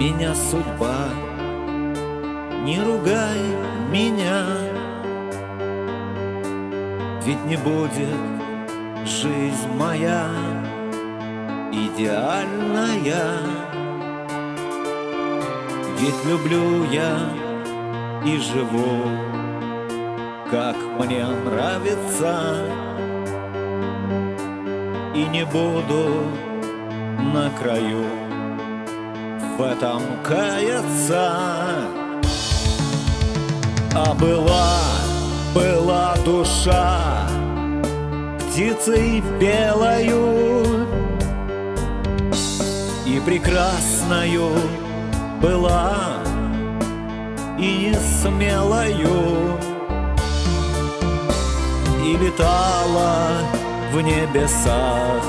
меня судьба, не ругай меня, ведь не будет жизнь моя идеальная. Ведь люблю я и живу, как мне нравится, и не буду на краю в этом каяться. А была, была душа птицей белою И прекрасною была и смелою И летала в небесах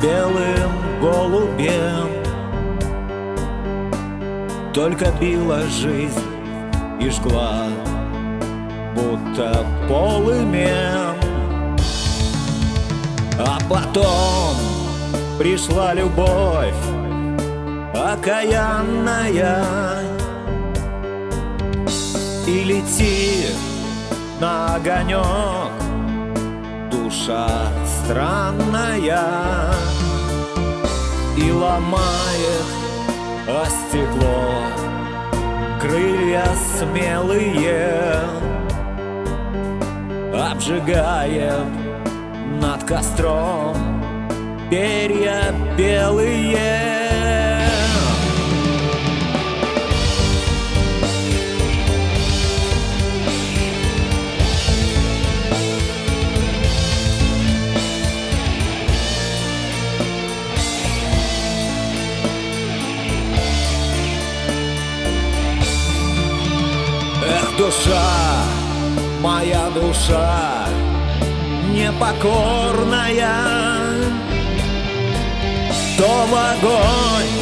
белым голубем Только била жизнь и жгла, будто полымем А потом пришла любовь окаянная И летит на огонек душа странная И ломает стекло. Крылья смелые. Обжигает над костром. Перья белые душа, моя душа непокорная. То в огонь,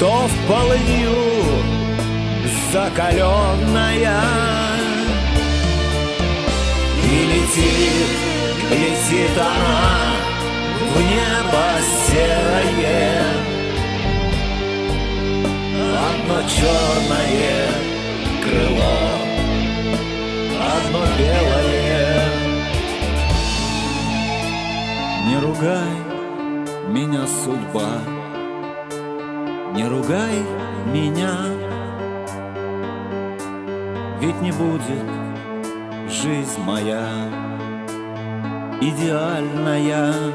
то в полынью закаленная. И летит, летит она в небо серое. Одно черное крыло одно белое. Не ругай меня, судьба. Не ругай меня. Ведь не будет жизнь моя Идеальная